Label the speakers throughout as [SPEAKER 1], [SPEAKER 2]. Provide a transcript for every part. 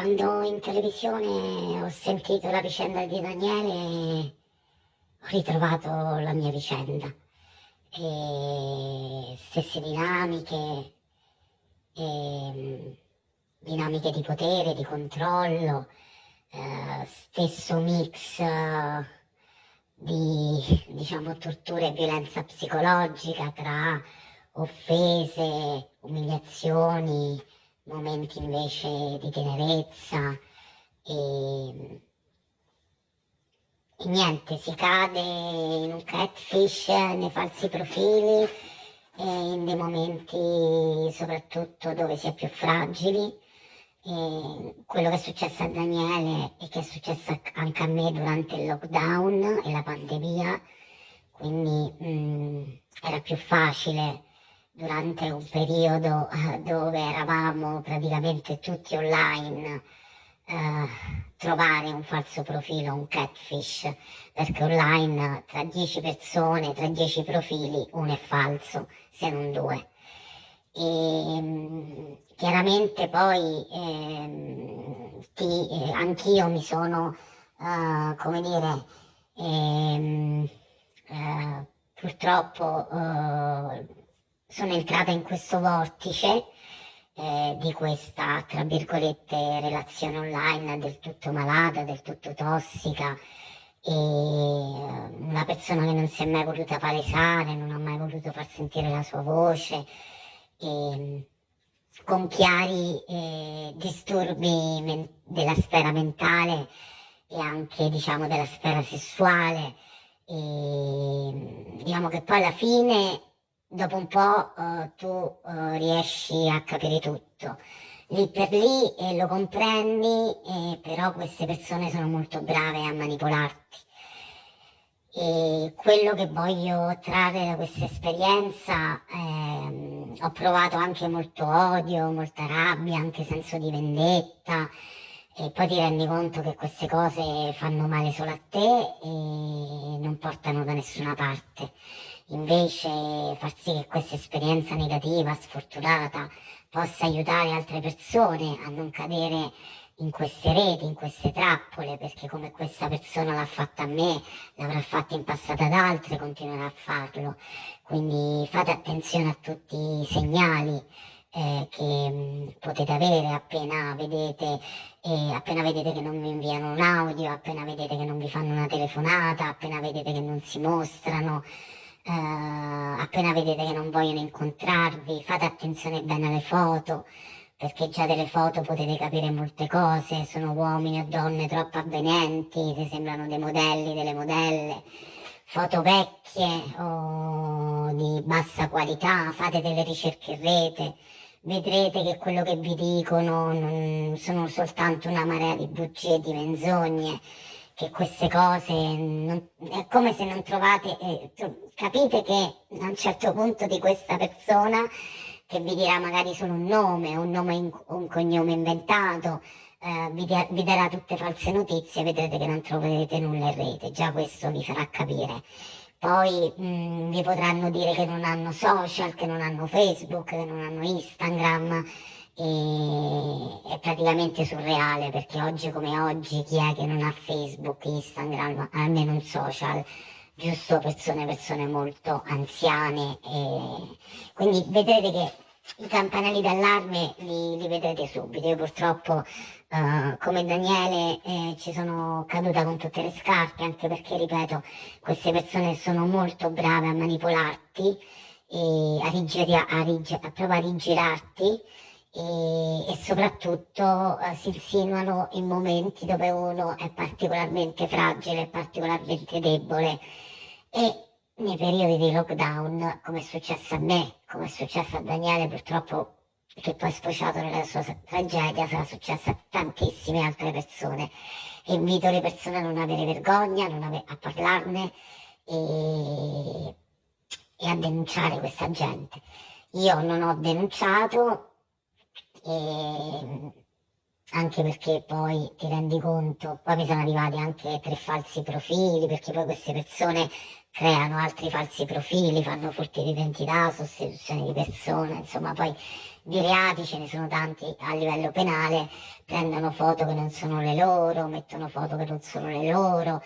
[SPEAKER 1] quando in televisione ho sentito la vicenda di Daniele ho ritrovato la mia vicenda. E stesse dinamiche, e, dinamiche di potere, di controllo, eh, stesso mix eh, di diciamo, tortura e violenza psicologica tra offese, umiliazioni, momenti invece di tenerezza e, e niente, si cade in un catfish, nei falsi profili e in dei momenti soprattutto dove si è più fragili. E quello che è successo a Daniele e che è successo anche a me durante il lockdown e la pandemia, quindi mh, mm, era più facile durante un periodo eh, dove eravamo praticamente tutti online eh, trovare un falso profilo, un catfish, perché online tra 10 persone, tra 10 profili, uno è falso, se non due. E, mm, chiaramente poi ehm, eh, anch'io mi sono, uh, come dire, ehm, uh, purtroppo sono entrata in questo vortice eh, di questa, tra virgolette, relazione online del tutto malata, del tutto tossica e eh, una persona che non si è mai voluta palesare, non ha mai voluto far sentire la sua voce, e, con chiari eh, disturbi della sfera mentale e anche diciamo della sfera sessuale. E, diciamo che poi alla fine dopo un po' uh, tu uh, riesci a capire tutto. Lì per lì eh, lo comprendi, eh, però queste persone sono molto brave a manipolarti. E quello che voglio trarre da questa esperienza, ehm, ho provato anche molto odio, molta rabbia, anche senso di vendetta, e poi ti rendi conto che queste cose fanno male solo a te e non portano da nessuna parte invece far sì che questa esperienza negativa, sfortunata, possa aiutare altre persone a non cadere in queste reti, in queste trappole, perché come questa persona l'ha fatta a me, l'avrà fatta in passato ad altre, continuerà a farlo. Quindi fate attenzione a tutti i segnali eh, che potete avere appena vedete, eh, appena vedete che non vi inviano un audio, appena vedete che non vi fanno una telefonata, appena vedete che non si mostrano eh, appena vedete che non vogliono incontrarvi, fate attenzione bene alle foto, perché già delle foto potete capire molte cose, sono uomini o donne troppo avvenenti, se sembrano dei modelli, delle modelle, foto vecchie o di bassa qualità, fate delle ricerche in rete, vedrete che quello che vi dicono non sono soltanto una marea di bugie di menzogne, che queste cose non, è come se non trovate, eh, capite che a un certo punto di questa persona che vi dirà magari solo un nome, un nome, in, un cognome inventato, eh, vi, vi, darà tutte false notizie, vedrete che non troverete nulla in rete, già questo vi farà capire. Poi mh, mm, vi potranno dire che non hanno social, che non hanno Facebook, che non hanno Instagram, e è praticamente surreale perché oggi come oggi chi è che non ha Facebook, Instagram, almeno un social, giusto persone, persone molto anziane e quindi vedrete che i campanelli d'allarme li, li, vedrete subito. Io purtroppo uh, come Daniele eh, ci sono caduta con tutte le scarpe anche perché ripeto queste persone sono molto brave a manipolarti a, rigiri, a, rig, a, proprio a rigirarti e, e soprattutto eh, si insinuano in momenti dove uno è particolarmente fragile, particolarmente debole. E nei periodi di lockdown, come è successo a me, come è successo a Daniele purtroppo, che poi sfociato nella sua tragedia, sarà successo a tantissime altre persone. Invito le persone a non avere vergogna, non ave a parlarne e, e a denunciare questa gente. Io non ho denunciato, e anche perché poi ti rendi conto, poi mi sono arrivati anche tre falsi profili, perché poi queste persone creano altri falsi profili, fanno furti di identità, sostituzione di persone, insomma poi di reati, ce ne sono tanti a livello penale, prendono foto che non sono le loro, mettono foto che non sono le loro,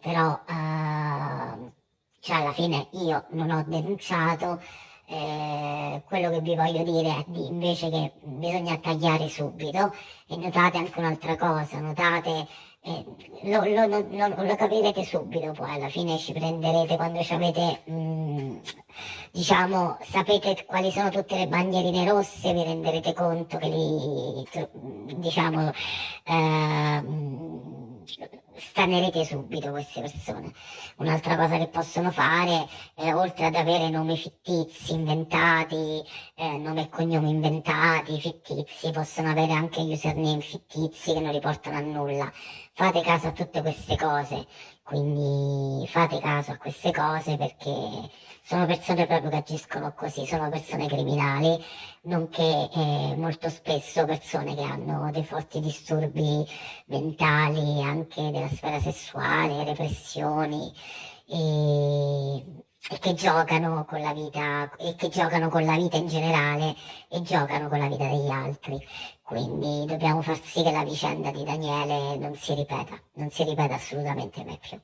[SPEAKER 1] però eh, cioè alla fine io non ho denunciato, eh, quello che vi voglio dire di, invece che bisogna tagliare subito e notate anche un'altra cosa, notate eh, lo, lo, lo, lo, capirete subito poi alla fine ci prenderete quando ci avete mh, mm, diciamo sapete quali sono tutte le bandierine rosse vi renderete conto che li diciamo eh, stanerete subito queste persone. Un'altra cosa che possono fare, eh, oltre ad avere nomi fittizi, inventati, eh, nome e cognome inventati, fittizi, possono avere anche username fittizi che non riportano a nulla. Fate caso a tutte queste cose, quindi fate caso a queste cose perché sono persone proprio che agiscono così, sono persone criminali, nonché eh, molto spesso persone che hanno dei forti disturbi mentali, anche della sfera sessuale, repressioni e, e che giocano con la vita e che giocano con la vita in generale e giocano con la vita degli altri. Quindi dobbiamo far sì che la vicenda di Daniele non si ripeta, non si ripeta assolutamente mai più.